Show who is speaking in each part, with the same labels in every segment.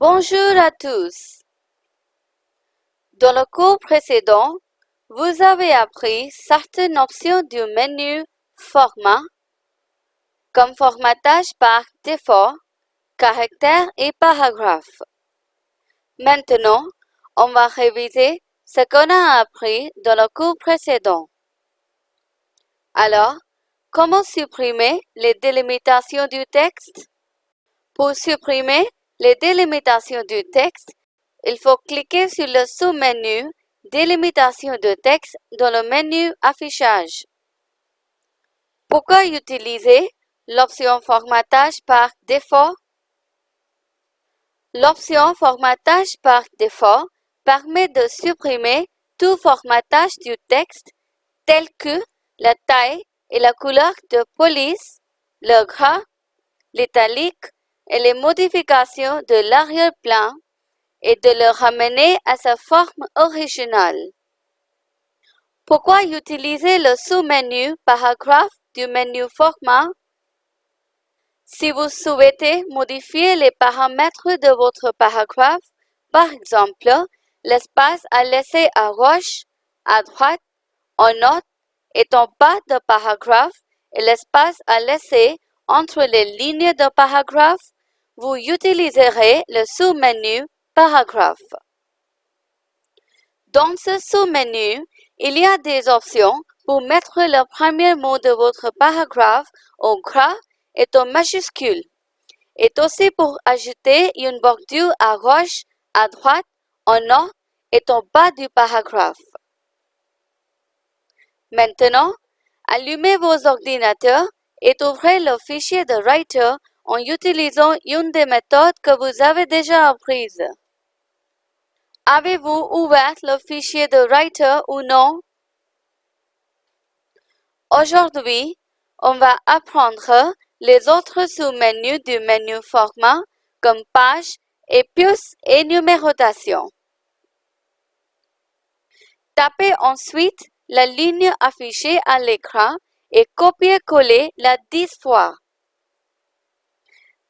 Speaker 1: Bonjour à tous. Dans le cours précédent, vous avez appris certaines options du menu Format, comme formatage par défaut, caractère et paragraphe. Maintenant, on va réviser ce qu'on a appris dans le cours précédent. Alors, comment supprimer les délimitations du texte? Pour supprimer les délimitations du texte, il faut cliquer sur le sous-menu Délimitation de texte dans le menu Affichage. Pourquoi utiliser l'option Formatage par défaut? L'option Formatage par défaut permet de supprimer tout formatage du texte tel que la taille et la couleur de police, le gras, l'italique et les modifications de l'arrière-plan et de le ramener à sa forme originale. Pourquoi utiliser le sous-menu Paragraphe du menu Format? Si vous souhaitez modifier les paramètres de votre paragraphe, par exemple, l'espace à laisser à gauche, à droite, en haut et en bas de paragraphe et l'espace à laisser entre les lignes de paragraphe, vous utiliserez le sous-menu Paragraphe. Dans ce sous-menu, il y a des options pour mettre le premier mot de votre paragraphe en gras et en majuscule, et aussi pour ajouter une bordure à gauche, à droite, en haut et en bas du paragraphe. Maintenant, allumez vos ordinateurs et ouvrez le fichier de Writer en utilisant une des méthodes que vous avez déjà apprises. Avez-vous ouvert le fichier de Writer ou non? Aujourd'hui, on va apprendre les autres sous-menus du menu Format comme Page et et numérotation. Tapez ensuite la ligne affichée à l'écran et copiez-coller la 10 fois.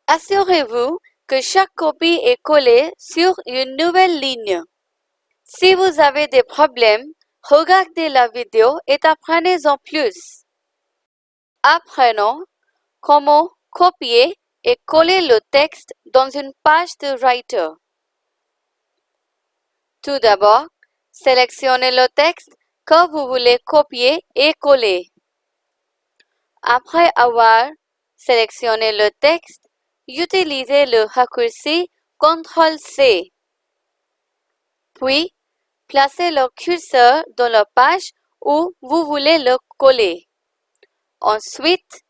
Speaker 1: Assurez-vous que chaque copie est collée sur une nouvelle ligne. Si vous avez des problèmes, regardez la vidéo et apprenez-en plus. Apprenons comment copier et coller le texte dans une page de Writer. Tout d'abord, sélectionnez le texte que vous voulez copier et coller. Après avoir sélectionné le texte, utilisez le raccourci CTRL-C. Puis, placez le curseur dans la page où vous voulez le coller. Ensuite,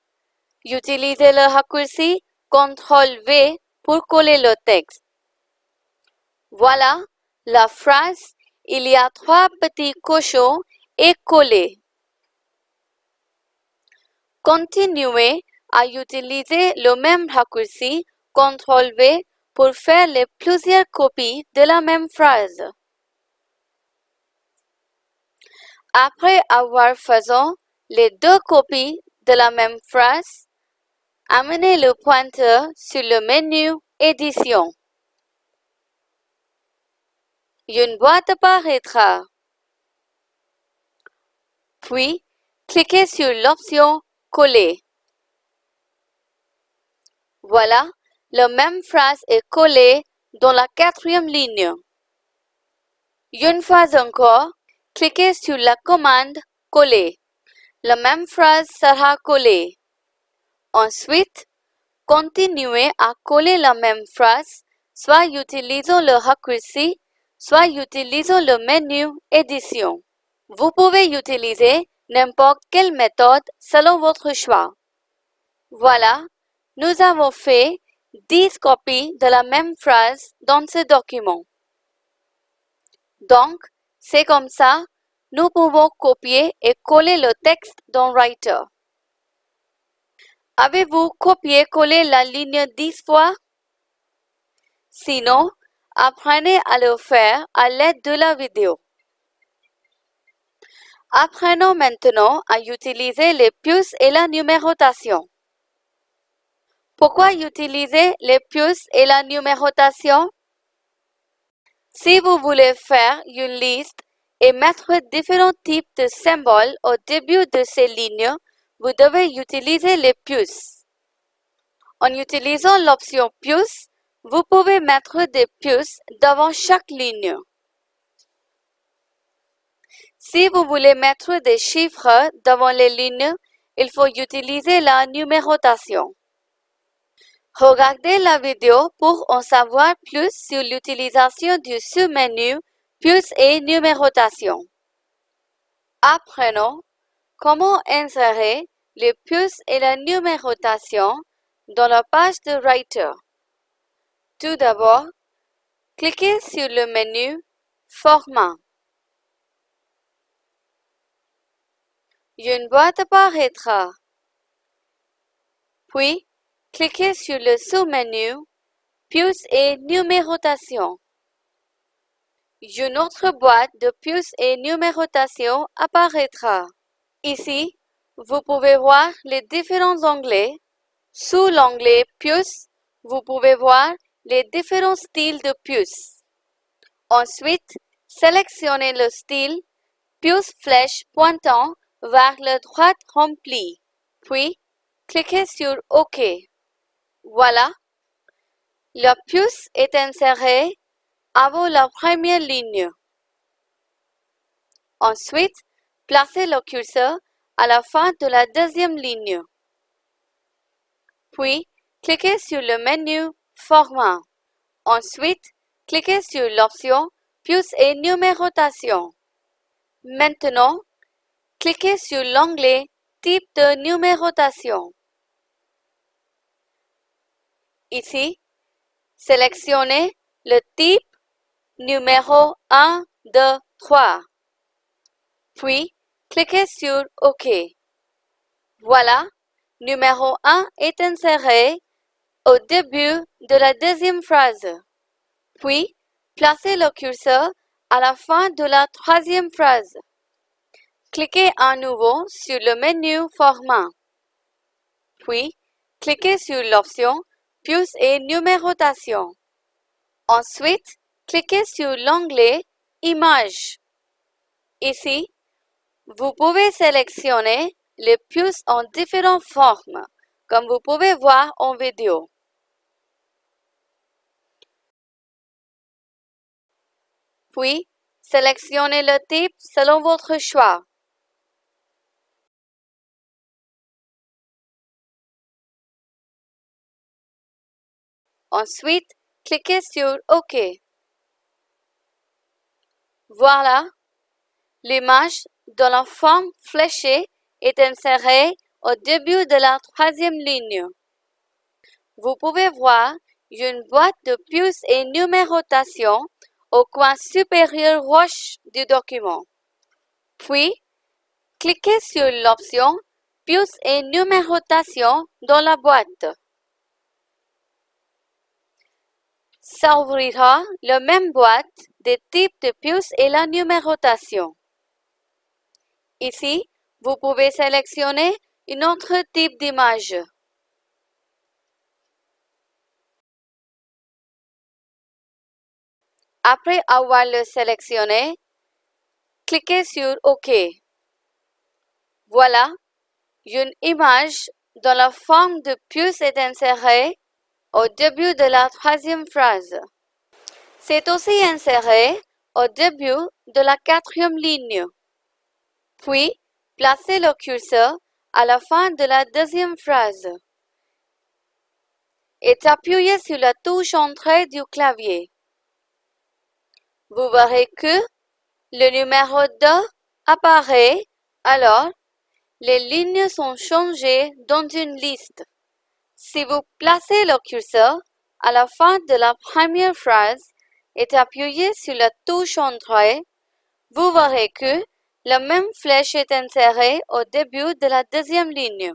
Speaker 1: utilisez le raccourci CTRL-V pour coller le texte. Voilà, la phrase « Il y a trois petits cochons » est collée. Continuez à utiliser le même raccourci CTRL-V pour faire les plusieurs copies de la même phrase. Après avoir fait les deux copies de la même phrase, amenez le pointeur sur le menu Édition. Une boîte apparaîtra. Puis, cliquez sur l'option Coller. Voilà, la même phrase est collée dans la quatrième ligne. Une fois encore, cliquez sur la commande Coller. La même phrase sera collée. Ensuite, continuez à coller la même phrase, soit utilisant le raccourci, soit utilisant le menu Édition. Vous pouvez utiliser n'importe quelle méthode selon votre choix. Voilà, nous avons fait 10 copies de la même phrase dans ce document. Donc, c'est comme ça, nous pouvons copier et coller le texte dans Writer. Avez-vous copié-collé la ligne 10 fois? Sinon, apprenez à le faire à l'aide de la vidéo. Apprenons maintenant à utiliser les puces et la numérotation. Pourquoi utiliser les puces et la numérotation? Si vous voulez faire une liste et mettre différents types de symboles au début de ces lignes, vous devez utiliser les puces. En utilisant l'option puce, vous pouvez mettre des puces devant chaque ligne. Si vous voulez mettre des chiffres devant les lignes, il faut utiliser la numérotation. Regardez la vidéo pour en savoir plus sur l'utilisation du sous-menu Puces et numérotation. Apprenons comment insérer les puces et la numérotation dans la page de Writer. Tout d'abord, cliquez sur le menu Format. Une boîte apparaîtra. Puis, cliquez sur le sous-menu Puces et numérotation. Une autre boîte de puces et numérotation apparaîtra. Ici, vous pouvez voir les différents onglets. Sous l'onglet Puces, vous pouvez voir les différents styles de puces. Ensuite, sélectionnez le style puce flèche pointant vers la droite remplie, puis cliquez sur OK. Voilà, la puce est insérée avant la première ligne. Ensuite, placez le curseur à la fin de la deuxième ligne. Puis, cliquez sur le menu Format. Ensuite, cliquez sur l'option Puce et numérotation. Maintenant, cliquez sur l'onglet Type de numérotation. Ici, sélectionnez le type numéro 1, 2, 3. Puis, cliquez sur OK. Voilà, numéro 1 est inséré au début de la deuxième phrase. Puis, placez le curseur à la fin de la troisième phrase. Cliquez à nouveau sur le menu Format. Puis, cliquez sur l'option Puce et numérotation. Ensuite, cliquez sur l'onglet Images. Ici, vous pouvez sélectionner les puces en différentes formes, comme vous pouvez voir en vidéo. Puis, sélectionnez le type selon votre choix. Ensuite, cliquez sur OK. Voilà, l'image dans la forme fléchée est insérée au début de la troisième ligne. Vous pouvez voir une boîte de puces et numérotation au coin supérieur gauche du document. Puis, cliquez sur l'option Puces et numérotation dans la boîte. S'ouvrira la même boîte des types de puces et la numérotation. Ici, vous pouvez sélectionner un autre type d'image. Après avoir le sélectionné, cliquez sur OK. Voilà, une image dans la forme de puce est insérée au début de la troisième phrase. C'est aussi inséré au début de la quatrième ligne. Puis, placez le curseur à la fin de la deuxième phrase et appuyez sur la touche Entrée du clavier. Vous verrez que le numéro 2 apparaît, alors les lignes sont changées dans une liste. Si vous placez le curseur à la fin de la première phrase et appuyez sur la touche Entrée, vous verrez que la même flèche est insérée au début de la deuxième ligne.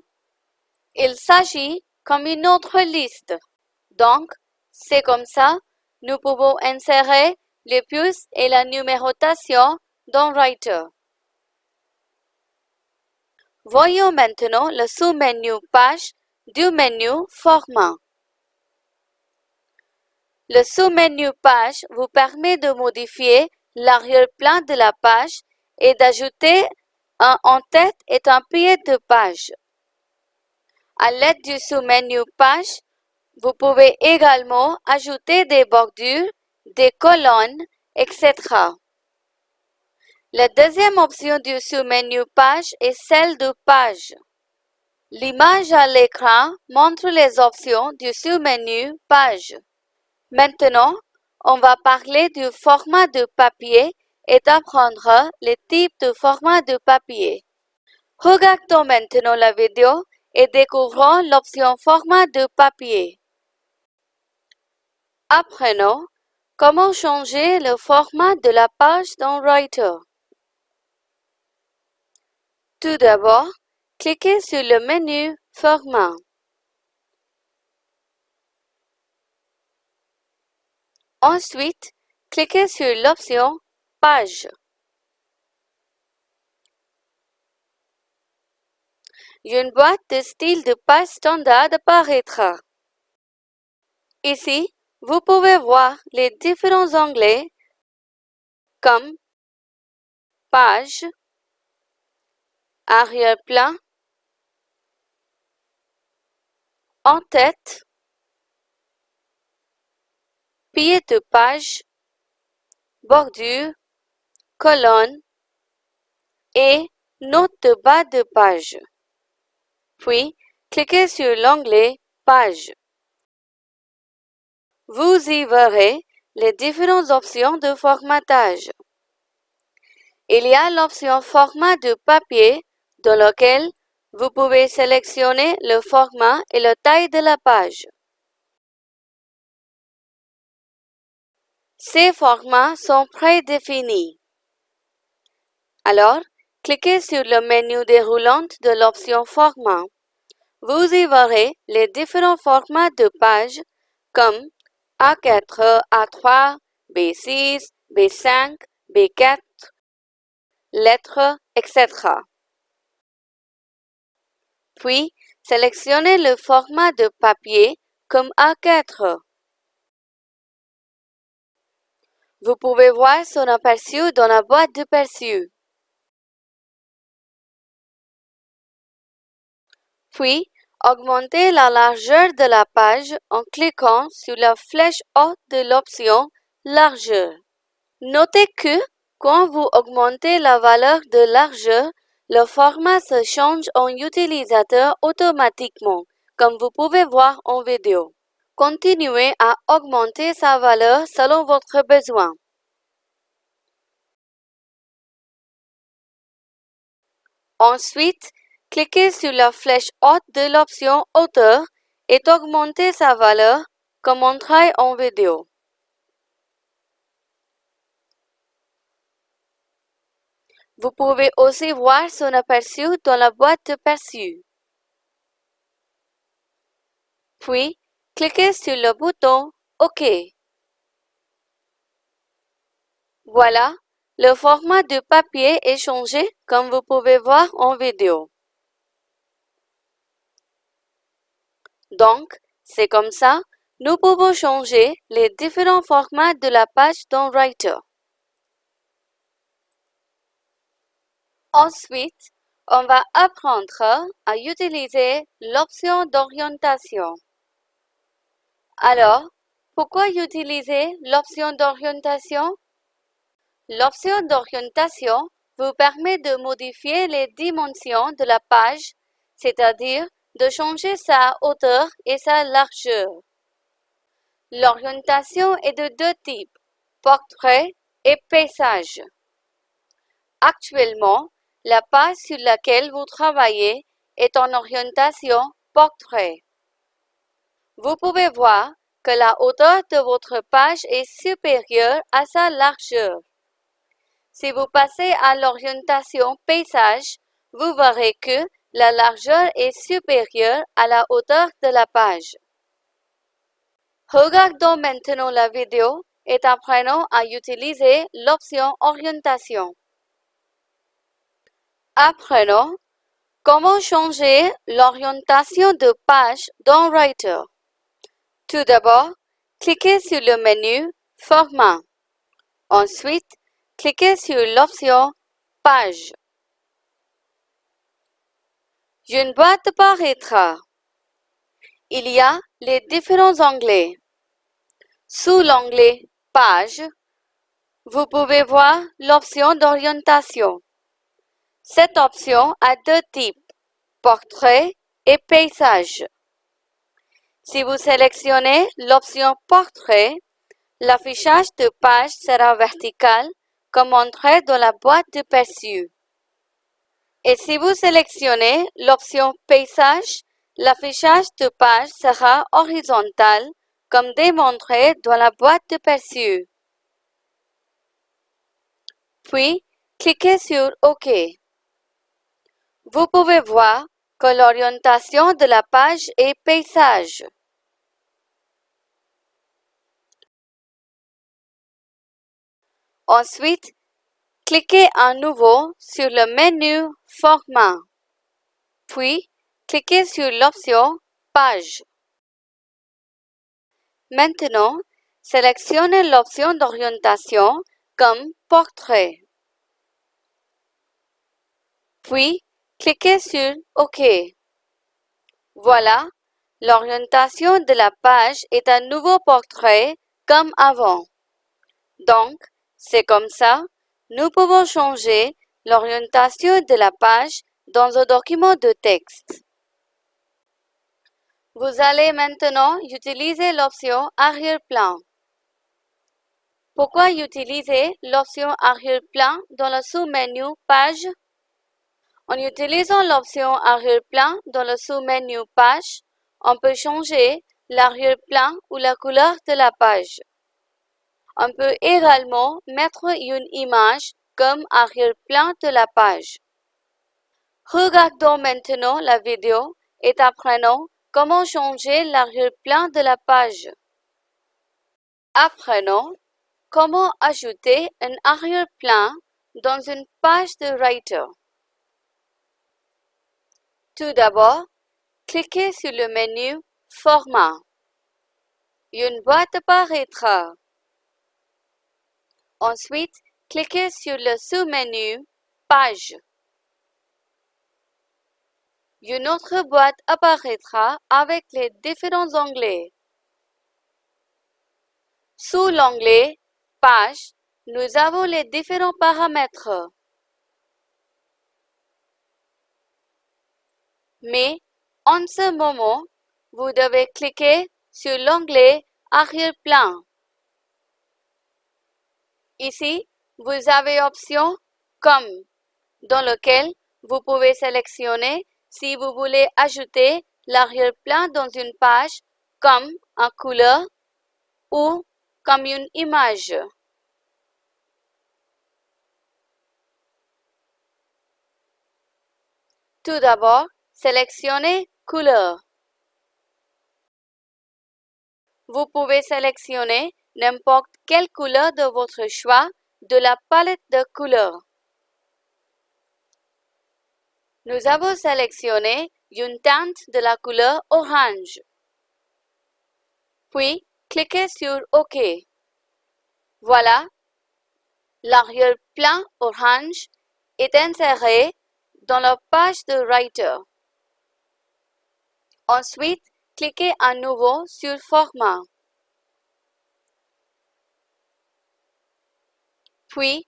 Speaker 1: Il s'agit comme une autre liste. Donc, c'est comme ça, nous pouvons insérer les puces et la numérotation dans Writer. Voyons maintenant le sous-menu Page du menu Format. Le sous-menu Page vous permet de modifier l'arrière-plan de la page et d'ajouter un en-tête et un pied de page. À l'aide du sous-menu Page, vous pouvez également ajouter des bordures, des colonnes, etc. La deuxième option du sous-menu Page est celle de Page. L'image à l'écran montre les options du sous-menu Page. Maintenant, on va parler du format de papier et d'apprendre les types de format de papier. Regardons maintenant la vidéo et découvrons l'option format de papier. Apprenons comment changer le format de la page dans Writer. Tout d'abord, cliquez sur le menu Format. Ensuite, cliquez sur l'option Page. Une boîte de style de page standard apparaîtra. Ici, vous pouvez voir les différents onglets comme Page, Arrière-plan, En-tête, pied de page, bordure, colonne et note de bas de page. Puis, cliquez sur l'onglet Page. Vous y verrez les différentes options de formatage. Il y a l'option Format de papier dans lequel vous pouvez sélectionner le format et la taille de la page. Ces formats sont prédéfinis. Alors, cliquez sur le menu déroulant de l'option Format. Vous y verrez les différents formats de pages comme A4, A3, B6, B5, B4, lettres, etc. Puis, sélectionnez le format de papier comme A4. Vous pouvez voir son aperçu dans la boîte de perçu. Puis, augmentez la largeur de la page en cliquant sur la flèche haute de l'option Largeur. Notez que, quand vous augmentez la valeur de largeur, le format se change en utilisateur automatiquement, comme vous pouvez voir en vidéo. Continuez à augmenter sa valeur selon votre besoin. Ensuite, cliquez sur la flèche haute de l'option Hauteur et augmentez sa valeur comme montré en vidéo. Vous pouvez aussi voir son aperçu dans la boîte de perçu. Puis, cliquez sur le bouton OK. Voilà, le format du papier est changé comme vous pouvez voir en vidéo. Donc, c'est comme ça, nous pouvons changer les différents formats de la page dans Writer. Ensuite, on va apprendre à utiliser l'option d'orientation. Alors, pourquoi utiliser l'option d'orientation? L'option d'orientation vous permet de modifier les dimensions de la page, c'est-à-dire de changer sa hauteur et sa largeur. L'orientation est de deux types, portrait et paysage. Actuellement, la page sur laquelle vous travaillez est en orientation portrait. Vous pouvez voir que la hauteur de votre page est supérieure à sa largeur. Si vous passez à l'orientation paysage, vous verrez que la largeur est supérieure à la hauteur de la page. Regardons maintenant la vidéo et apprenons à utiliser l'option orientation. Apprenons comment changer l'orientation de page dans Writer? Tout d'abord, cliquez sur le menu Format. Ensuite, cliquez sur l'option Page. Une boîte apparaîtra. Il y a les différents onglets. Sous l'onglet Page, vous pouvez voir l'option d'orientation. Cette option a deux types, portrait et paysage. Si vous sélectionnez l'option Portrait, l'affichage de page sera vertical comme montré dans la boîte de perçu. Et si vous sélectionnez l'option Paysage, l'affichage de page sera horizontal comme démontré dans la boîte de perçu. Puis, cliquez sur OK. Vous pouvez voir que l'orientation de la page est paysage. Ensuite, cliquez à nouveau sur le menu Format. Puis, cliquez sur l'option Page. Maintenant, sélectionnez l'option d'orientation comme Portrait. Puis, cliquez sur OK. Voilà, l'orientation de la page est un nouveau portrait comme avant. Donc, c'est comme ça, nous pouvons changer l'orientation de la page dans un document de texte. Vous allez maintenant utiliser l'option arrière-plan. Pourquoi utiliser l'option arrière-plan dans le sous-menu Page? En utilisant l'option arrière-plan dans le sous-menu Page, on peut changer l'arrière-plan ou la couleur de la page. On peut également mettre une image comme arrière-plan de la page. Regardons maintenant la vidéo et apprenons comment changer l'arrière-plan de la page. Apprenons comment ajouter un arrière-plan dans une page de Writer. Tout d'abord, cliquez sur le menu Format. Une boîte apparaîtra. Ensuite, cliquez sur le sous-menu Page. Une autre boîte apparaîtra avec les différents onglets. Sous l'onglet Page, nous avons les différents paramètres. Mais en ce moment, vous devez cliquer sur l'onglet Arrière-plan. Ici, vous avez option comme dans lequel vous pouvez sélectionner si vous voulez ajouter l'arrière-plan dans une page comme en couleur ou comme une image. Tout d'abord, sélectionnez Couleur. Vous pouvez sélectionner n'importe quelle couleur de votre choix de la palette de couleurs. Nous avons sélectionné une teinte de la couleur orange. Puis, cliquez sur OK. Voilà, l'arrière-plan orange est inséré dans la page de Writer. Ensuite, cliquez à nouveau sur Format. Puis,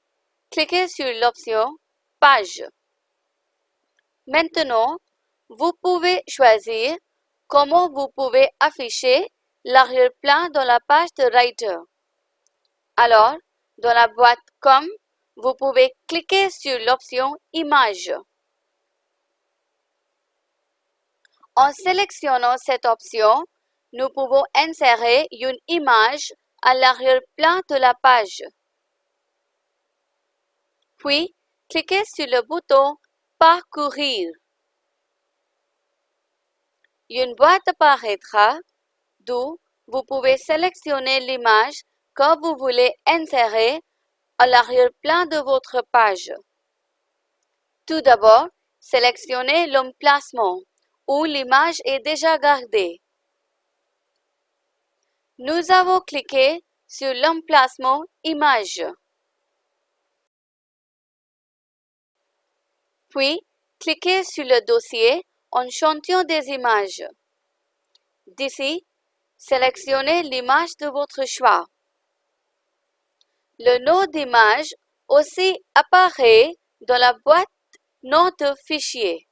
Speaker 1: cliquez sur l'option Page. Maintenant, vous pouvez choisir comment vous pouvez afficher l'arrière-plan dans la page de Writer. Alors, dans la boîte Comme, vous pouvez cliquer sur l'option Image. En sélectionnant cette option, nous pouvons insérer une image à l'arrière-plan de la page. Puis, cliquez sur le bouton Parcourir. Une boîte apparaîtra, d'où vous pouvez sélectionner l'image que vous voulez insérer à l'arrière-plan de votre page. Tout d'abord, sélectionnez l'emplacement où l'image est déjà gardée. nous avons cliqué sur l'emplacement Image. Puis, cliquez sur le dossier Échantillon des images. D'ici, sélectionnez l'image de votre choix. Le nom d'image aussi apparaît dans la boîte Nom de fichier.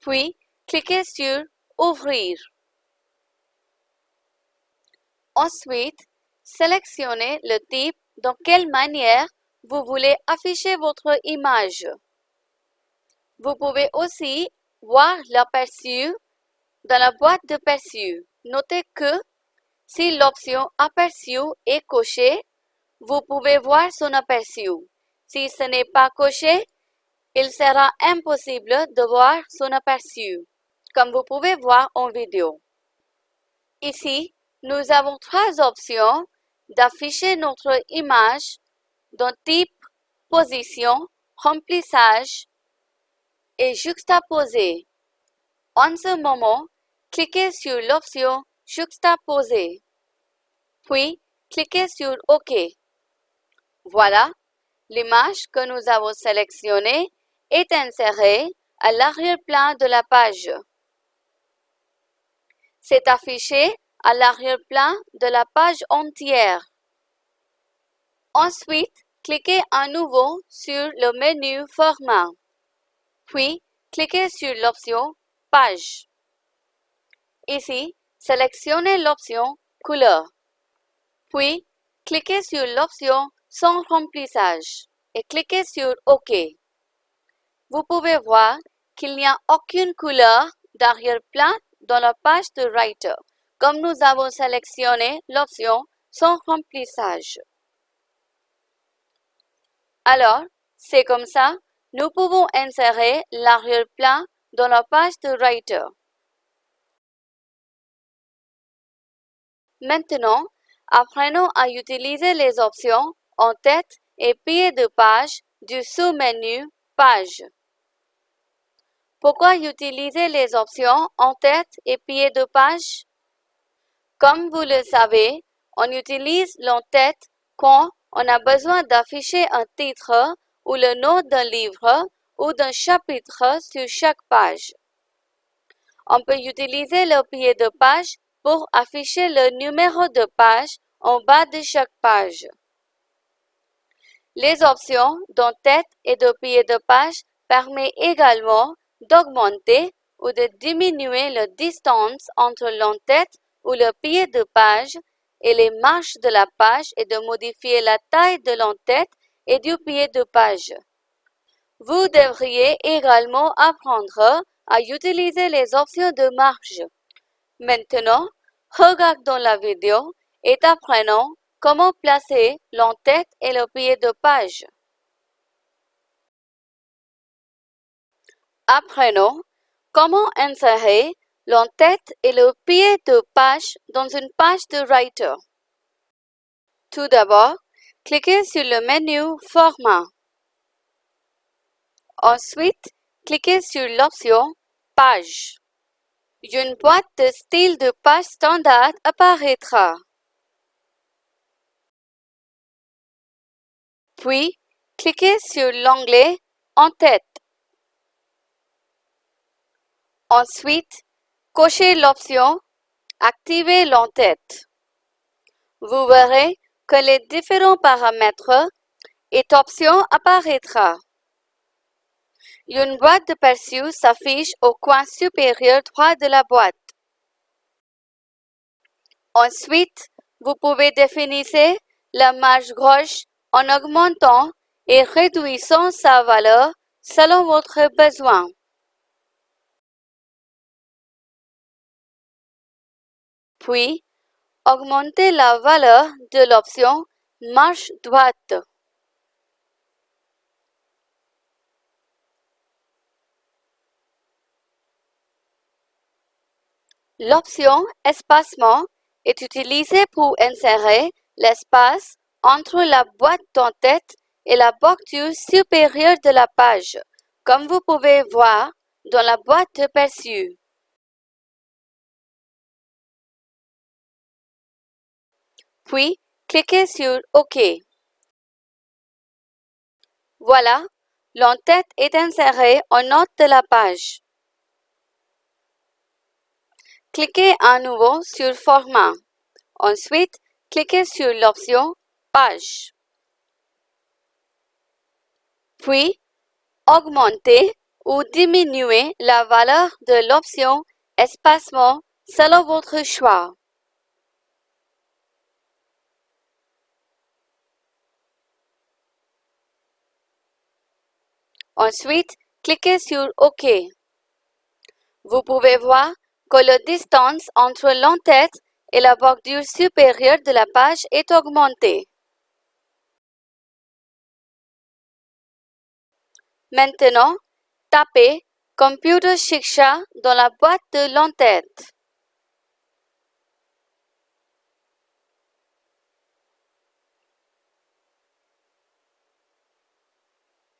Speaker 1: Puis, cliquez sur Ouvrir. Ensuite, sélectionnez le type dans quelle manière vous voulez afficher votre image. Vous pouvez aussi voir l'aperçu dans la boîte de perçu. Notez que si l'option Aperçu est cochée, vous pouvez voir son aperçu. Si ce n'est pas coché, il sera impossible de voir son aperçu, comme vous pouvez voir en vidéo. Ici, nous avons trois options d'afficher notre image dans type, position, remplissage et juxtaposer. En ce moment, cliquez sur l'option Juxtaposer. Puis, cliquez sur OK. Voilà, l'image que nous avons sélectionnée est insérée à l'arrière-plan de la page. C'est affiché à l'arrière-plan de la page entière. Ensuite, cliquez à nouveau sur le menu Format. Puis, cliquez sur l'option Page. Ici, sélectionnez l'option Couleur. Puis, cliquez sur l'option Sans remplissage et cliquez sur OK. Vous pouvez voir qu'il n'y a aucune couleur d'arrière-plan dans la page de Writer, comme nous avons sélectionné l'option Sans remplissage. Alors, c'est comme ça, nous pouvons insérer l'arrière-plan dans la page de Writer. Maintenant, apprenons à utiliser les options en tête et pied de page du sous-menu Page. Pourquoi utiliser les options en tête et pied de page? Comme vous le savez, on utilise l'en-tête quand on a besoin d'afficher un titre ou le nom d'un livre ou d'un chapitre sur chaque page. On peut utiliser le pied de page pour afficher le numéro de page en bas de chaque page. Les options d'en-tête et de pied de page permettent également d'augmenter ou de diminuer la distance entre l'en-tête ou le pied de page et les marches de la page et de modifier la taille de l'en-tête et du pied de page. Vous devriez également apprendre à utiliser les options de marge. Maintenant, regardons la vidéo et apprenons comment placer l'en-tête et le pied de page. Apprenons comment insérer l'en-tête et le pied de page dans une page de Writer? Tout d'abord, cliquez sur le menu Format. Ensuite, cliquez sur l'option Page. Une boîte de style de page standard apparaîtra. Puis, cliquez sur l'onglet En tête. Ensuite, cochez l'option Activer l'en-tête. Vous verrez que les différents paramètres et options apparaîtra. Une boîte de perçu s'affiche au coin supérieur droit de la boîte. Ensuite, vous pouvez définir la marge gauche en augmentant et réduisant sa valeur selon votre besoin. Puis, augmentez la valeur de l'option Marche droite. L'option Espacement est utilisée pour insérer l'espace entre la boîte d'en-tête et la bordure supérieure de la page, comme vous pouvez voir dans la boîte de perçu. Puis cliquez sur OK. Voilà, l'entête est insérée en note de la page. Cliquez à nouveau sur Format. Ensuite, cliquez sur l'option Page. Puis, augmentez ou diminuer la valeur de l'option Espacement selon votre choix. Ensuite, cliquez sur OK. Vous pouvez voir que la distance entre l'entête et la bordure supérieure de la page est augmentée. Maintenant, tapez Computer Shiksha dans la boîte de l'entête.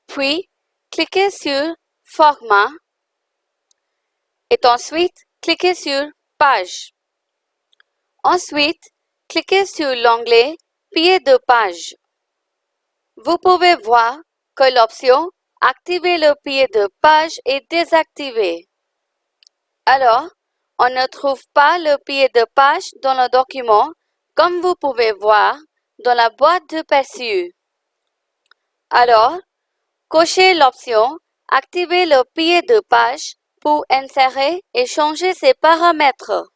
Speaker 1: Puis, cliquez sur Format et ensuite cliquez sur Page. Ensuite, cliquez sur l'onglet Pied de page. Vous pouvez voir que l'option Activer le pied de page est désactivée. Alors, on ne trouve pas le pied de page dans le document, comme vous pouvez voir dans la boîte de perçu. Alors, cochez l'option Activer le pied de page pour insérer et changer ses paramètres.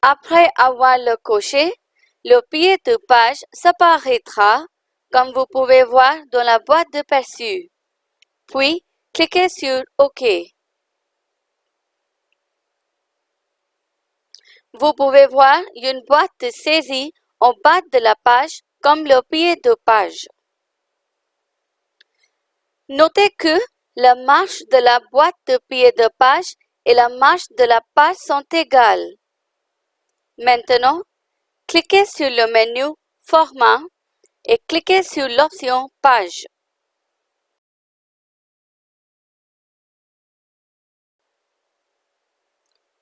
Speaker 1: Après avoir le coché, le pied de page s'apparaîtra comme vous pouvez voir dans la boîte de perçu. Puis, cliquez sur OK. Vous pouvez voir une boîte de saisie en bas de la page comme le pied de page. Notez que la marche de la boîte de pied de page et la marche de la page sont égales. Maintenant, cliquez sur le menu Format et cliquez sur l'option Page.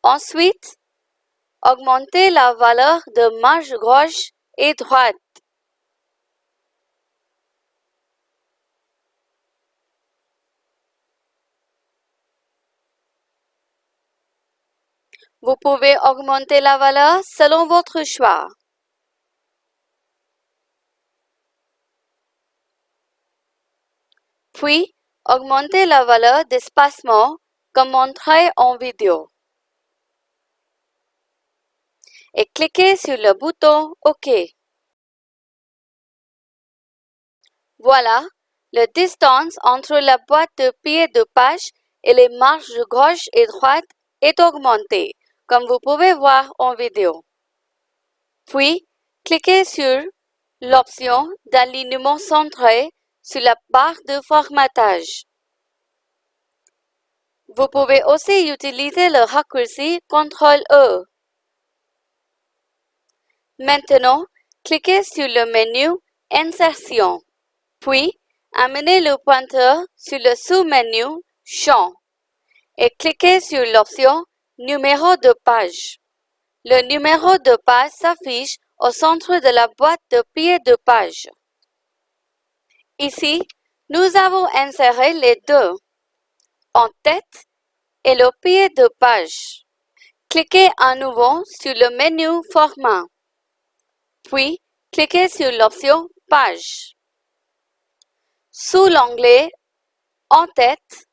Speaker 1: Ensuite, augmentez la valeur de marge gauche et droite. Vous pouvez augmenter la valeur selon votre choix. Puis, augmentez la valeur d'espacement comme montré en vidéo. Et cliquez sur le bouton OK. Voilà, la distance entre la boîte de pied de page et les marges gauche et droite est augmentée, comme vous pouvez voir en vidéo. Puis, cliquez sur l'option d'alignement centré sur la barre de formatage. Vous pouvez aussi utiliser le raccourci CTRL-E. Maintenant, cliquez sur le menu Insertion, puis amenez le pointeur sur le sous-menu Champ et cliquez sur l'option Numéro de page. Le numéro de page s'affiche au centre de la boîte de pied de page. Ici, nous avons inséré les deux, en tête et le pied de page. Cliquez à nouveau sur le menu Format, puis cliquez sur l'option Page. Sous l'onglet En tête,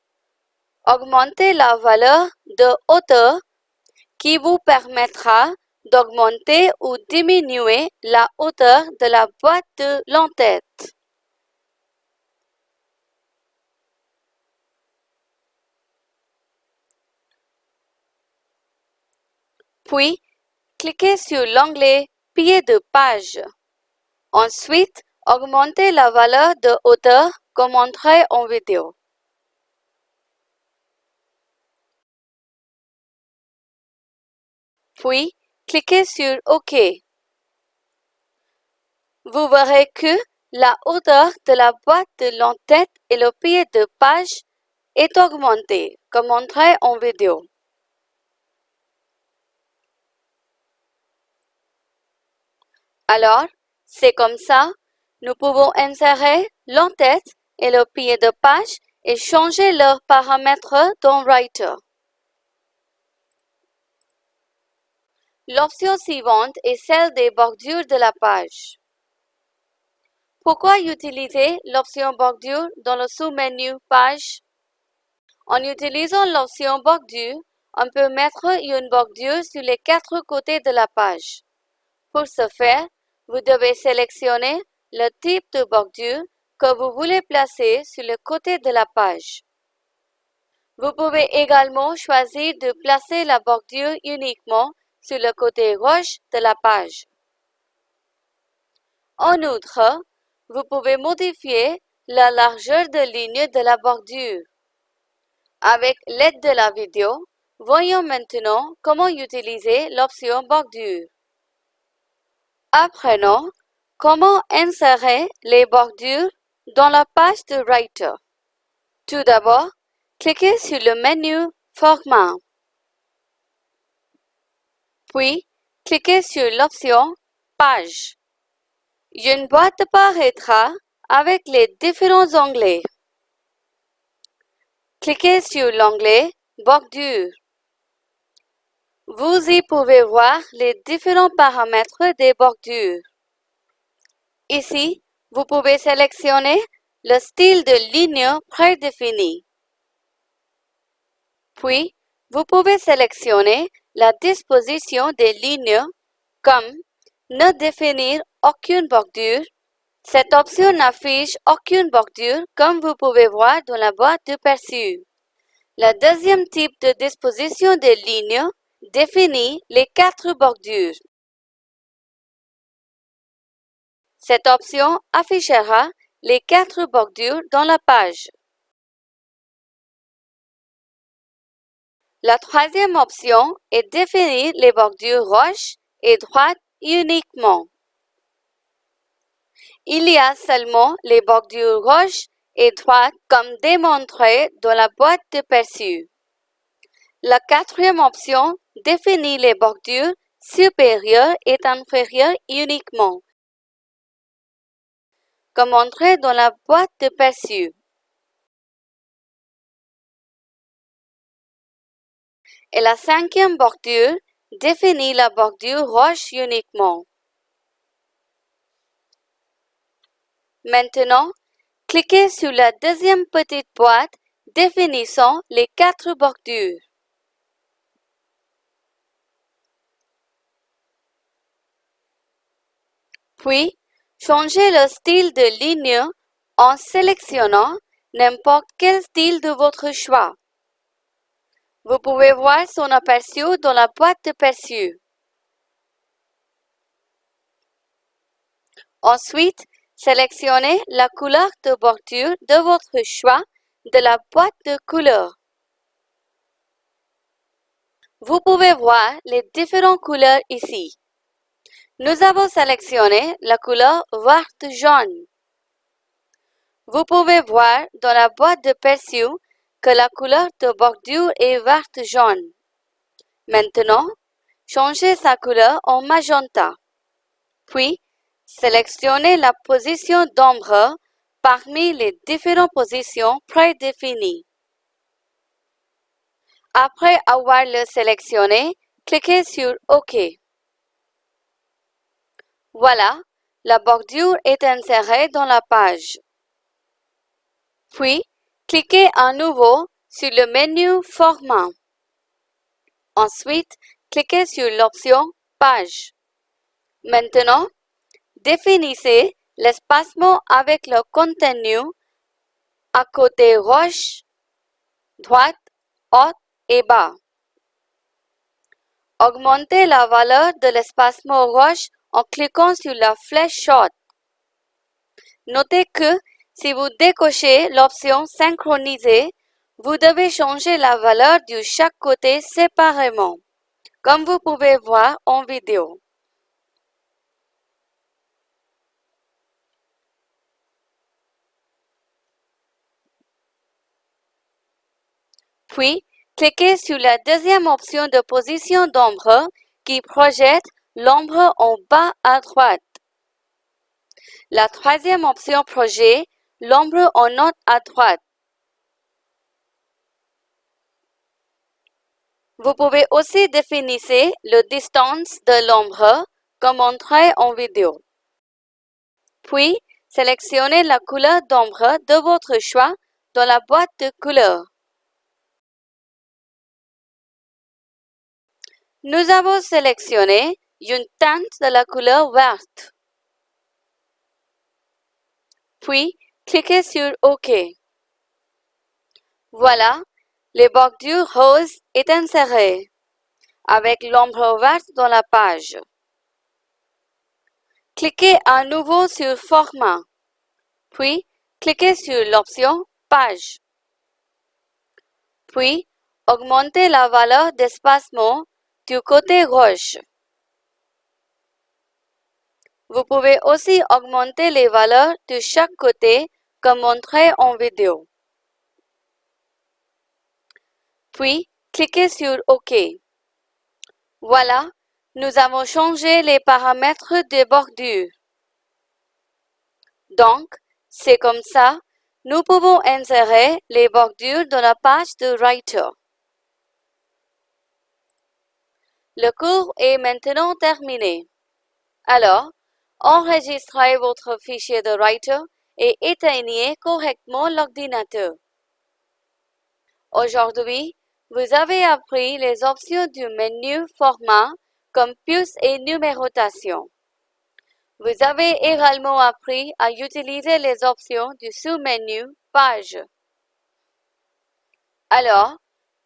Speaker 1: augmentez la valeur de hauteur qui vous permettra d'augmenter ou diminuer la hauteur de la boîte de l'entête. Puis, cliquez sur l'onglet Pied de page. Ensuite, augmentez la valeur de hauteur comme montré en vidéo. Puis, cliquez sur OK. Vous verrez que la hauteur de la boîte de l'entête et le pied de page est augmentée, comme montré en vidéo. Alors, c'est comme ça, nous pouvons insérer l'entête et le pied de page et changer leurs paramètres dans Writer. L'option suivante est celle des bordures de la page. Pourquoi utiliser l'option bordure dans le sous-menu Page? En utilisant l'option bordure, on peut mettre une bordure sur les quatre côtés de la page. Pour ce faire, vous devez sélectionner le type de bordure que vous voulez placer sur le côté de la page. Vous pouvez également choisir de placer la bordure uniquement sur le côté gauche de la page. En outre, vous pouvez modifier la largeur de ligne de la bordure. Avec l'aide de la vidéo, voyons maintenant comment utiliser l'option bordure. Apprenons comment insérer les bordures dans la page de Writer. Tout d'abord, cliquez sur le menu Format. Puis, cliquez sur l'option Page. Une boîte apparaîtra avec les différents onglets. Cliquez sur l'onglet Bordure. Vous y pouvez voir les différents paramètres des bordures. Ici, vous pouvez sélectionner le style de ligne prédéfini. Puis, vous pouvez sélectionner la disposition des lignes comme ne définir aucune bordure. Cette option n'affiche aucune bordure comme vous pouvez voir dans la boîte de perçu. Le deuxième type de disposition des lignes définit les quatre bordures. Cette option affichera les quatre bordures dans la page. La troisième option est définir les bordures roches et droites uniquement. Il y a seulement les bordures roches et droites comme démontré dans la boîte de perçu. La quatrième option définit les bordures supérieures et inférieures uniquement, comme montré dans la boîte de perçu. Et la cinquième bordure définit la bordure roche uniquement. Maintenant, cliquez sur la deuxième petite boîte définissant les quatre bordures. Puis, changez le style de ligne en sélectionnant n'importe quel style de votre choix. Vous pouvez voir son aperçu dans la boîte de perçu. Ensuite, sélectionnez la couleur de bordure de votre choix de la boîte de couleurs. Vous pouvez voir les différentes couleurs ici. Nous avons sélectionné la couleur verte jaune. Vous pouvez voir dans la boîte de perçu que la couleur de bordure est verte jaune. Maintenant, changez sa couleur en magenta. Puis, sélectionnez la position d'ombre parmi les différentes positions prédéfinies. Après avoir le sélectionné, cliquez sur OK. Voilà, la bordure est insérée dans la page. Puis, Cliquez à nouveau sur le menu Format. Ensuite, cliquez sur l'option Page. Maintenant, définissez l'espacement avec le contenu à côté gauche, droite, haut et bas. Augmentez la valeur de l'espacement gauche en cliquant sur la flèche haute. Notez que si vous décochez l'option Synchroniser, vous devez changer la valeur de chaque côté séparément, comme vous pouvez voir en vidéo. Puis, cliquez sur la deuxième option de position d'ombre qui projette l'ombre en bas à droite. La troisième option projet, l'ombre en note à droite. Vous pouvez aussi définir le distance de l'ombre comme montré en vidéo. Puis, sélectionnez la couleur d'ombre de votre choix dans la boîte de couleurs. Nous avons sélectionné une teinte de la couleur verte. Puis, cliquez sur OK. Voilà, le bordure rose est inséré avec l'ombre verte dans la page. Cliquez à nouveau sur Format, puis cliquez sur l'option Page. Puis, augmentez la valeur d'espacement du côté gauche. Vous pouvez aussi augmenter les valeurs de chaque côté comme montré en vidéo. Puis, cliquez sur OK. Voilà, nous avons changé les paramètres de bordure. Donc, c'est comme ça, nous pouvons insérer les bordures dans la page de Writer. Le cours est maintenant terminé. Alors, enregistrez votre fichier de Writer et éteignez correctement l'ordinateur. Aujourd'hui, vous avez appris les options du menu Format comme plus et numérotation. Vous avez également appris à utiliser les options du sous-menu Page. Alors,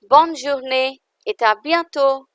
Speaker 1: bonne journée et à bientôt!